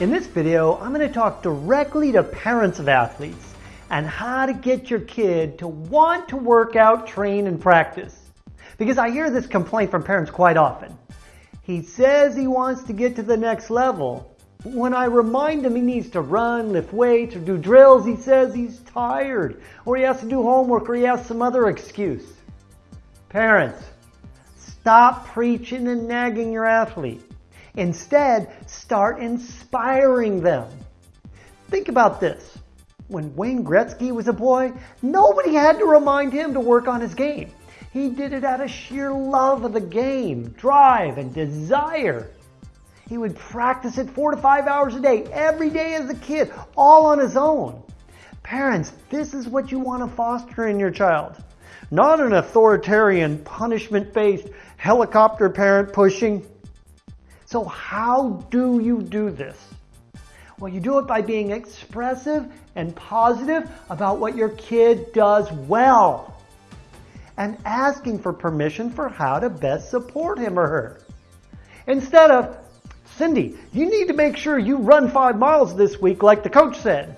In this video, I'm going to talk directly to parents of athletes and how to get your kid to want to work out, train, and practice. Because I hear this complaint from parents quite often. He says he wants to get to the next level. When I remind him he needs to run, lift weights, or do drills, he says he's tired, or he has to do homework, or he has some other excuse. Parents, stop preaching and nagging your athlete. Instead, start inspiring them. Think about this. When Wayne Gretzky was a boy, nobody had to remind him to work on his game. He did it out of sheer love of the game, drive, and desire. He would practice it four to five hours a day, every day as a kid, all on his own. Parents, this is what you want to foster in your child. Not an authoritarian, punishment-based, helicopter parent pushing, so how do you do this? Well, you do it by being expressive and positive about what your kid does well and asking for permission for how to best support him or her. Instead of, Cindy, you need to make sure you run five miles this week like the coach said.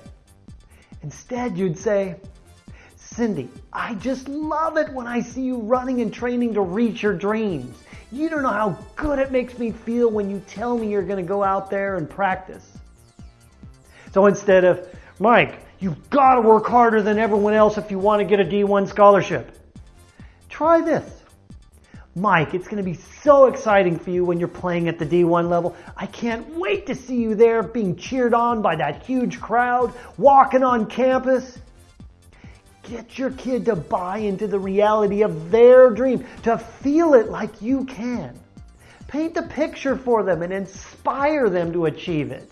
Instead, you'd say, Cindy, I just love it when I see you running and training to reach your dreams. You don't know how good it makes me feel when you tell me you're going to go out there and practice. So instead of, Mike, you've got to work harder than everyone else if you want to get a D1 scholarship. Try this. Mike, it's going to be so exciting for you when you're playing at the D1 level. I can't wait to see you there being cheered on by that huge crowd, walking on campus. Get your kid to buy into the reality of their dream, to feel it like you can. Paint the picture for them and inspire them to achieve it.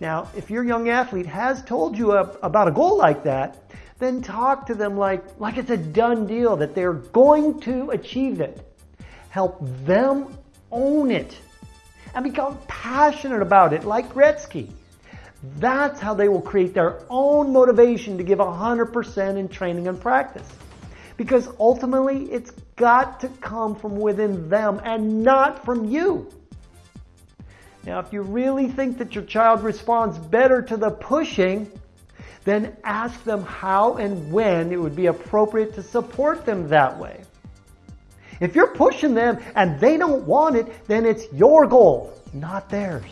Now, if your young athlete has told you a, about a goal like that, then talk to them like, like it's a done deal, that they're going to achieve it. Help them own it and become passionate about it like Gretzky. That's how they will create their own motivation to give 100% in training and practice. Because ultimately, it's got to come from within them and not from you. Now, if you really think that your child responds better to the pushing, then ask them how and when it would be appropriate to support them that way. If you're pushing them and they don't want it, then it's your goal, not theirs.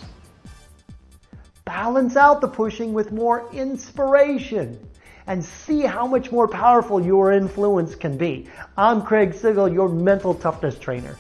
Balance out the pushing with more inspiration and see how much more powerful your influence can be. I'm Craig Sigl, your mental toughness trainer.